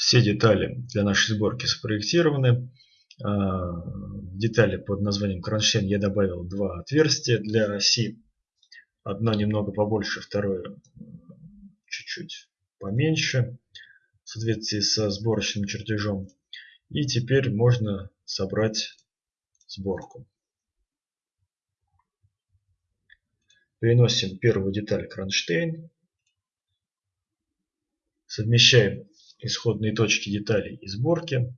Все детали для нашей сборки спроектированы. А, детали под названием кронштейн я добавил два отверстия для оси. Одно немного побольше, второе чуть-чуть поменьше в соответствии со сборочным чертежом. И теперь можно собрать сборку. Переносим первую деталь кронштейн. Совмещаем исходные точки деталей и сборки.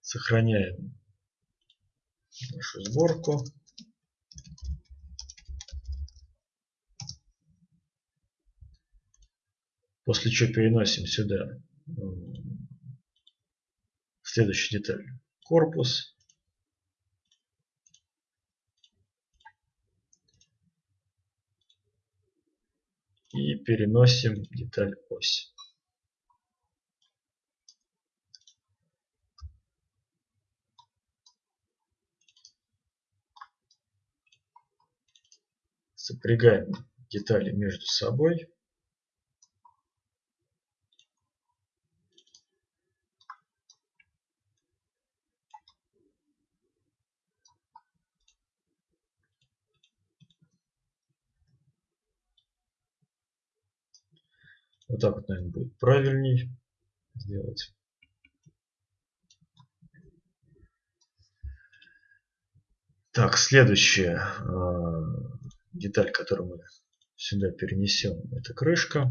Сохраняем нашу сборку. После чего переносим сюда следующую деталь. Корпус. И переносим деталь ось. Сопрягаем детали между собой. Вот так вот, наверное, будет правильней сделать. Так, следующая э, деталь, которую мы сюда перенесем, это крышка.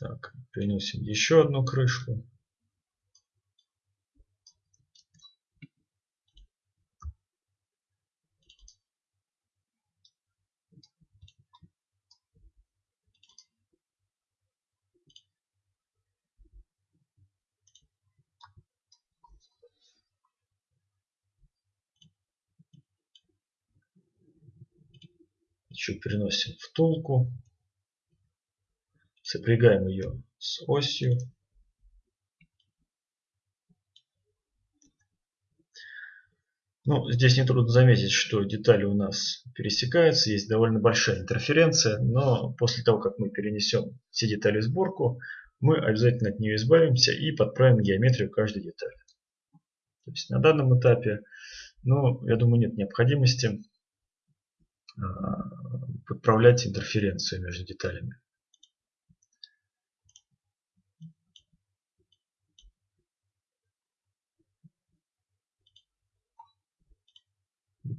Так, переносим еще одну крышку. Еще переносим втулку. Сопрягаем ее с осью. Ну, здесь нетрудно заметить, что детали у нас пересекаются, есть довольно большая интерференция, но после того, как мы перенесем все детали в сборку, мы обязательно от нее избавимся и подправим геометрию каждой детали. То есть на данном этапе, ну, я думаю, нет необходимости а, подправлять интерференцию между деталями.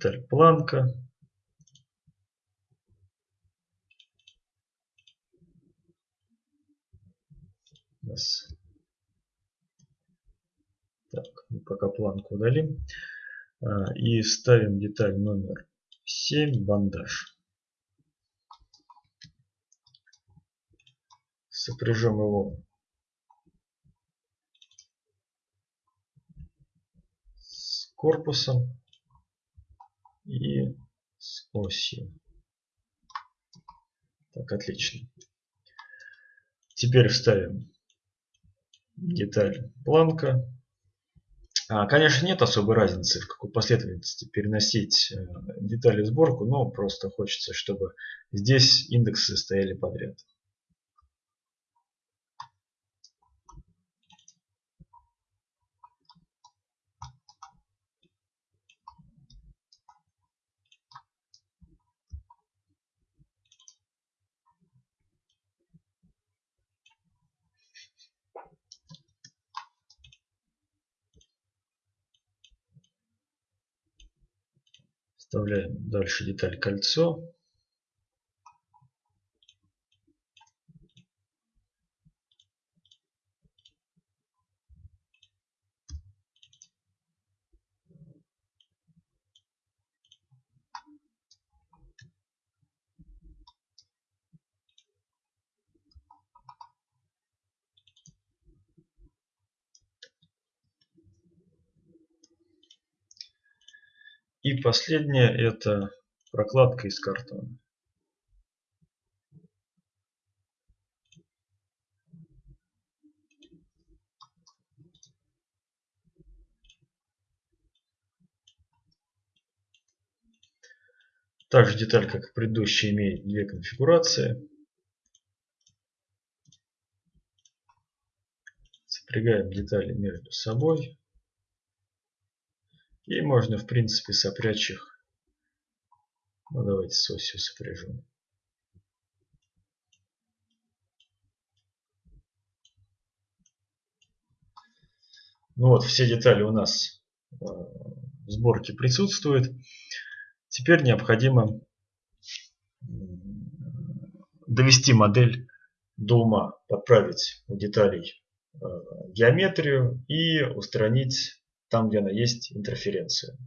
Деталь планка. Так, мы пока планку удалим. А, и ставим деталь номер 7, бандаж. Сопряжем его с корпусом с осью. Так, отлично. Теперь вставим деталь планка. А, конечно, нет особой разницы, в какой последовательности переносить э, детали в сборку, но просто хочется, чтобы здесь индексы стояли подряд. Вставляем дальше деталь кольцо. И последнее это прокладка из картона. Также деталь, как и предыдущая, имеет две конфигурации. Сопрягаем детали между собой. И можно, в принципе, сопрячь их. Ну, давайте с осью сопряжем. Ну вот, все детали у нас э, в сборке присутствуют. Теперь необходимо довести модель до ума, подправить у деталей э, геометрию и устранить там, где она есть, интерференцию.